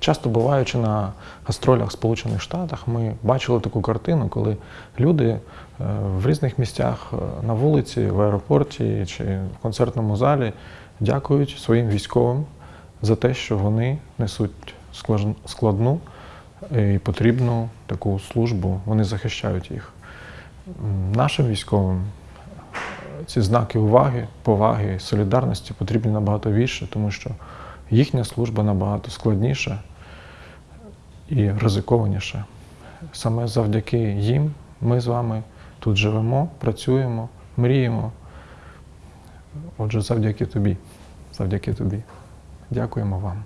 часто буваючи на гастролях в Сполучених Штатах, ми бачили таку картину, коли люди е, в різних місцях е, на вулиці, в аеропорті чи в концертному залі дякують своїм військовим за те, що вони несуть складну і потрібну таку службу, вони захищають їх. Нашим військовим ці знаки уваги, поваги, солідарності потрібні набагато більше, тому що їхня служба набагато складніша і ризикованіше. Саме завдяки їм ми з вами тут живемо, працюємо, мріємо. Отже, завдяки тобі. Завдяки тобі. Дякуємо вам.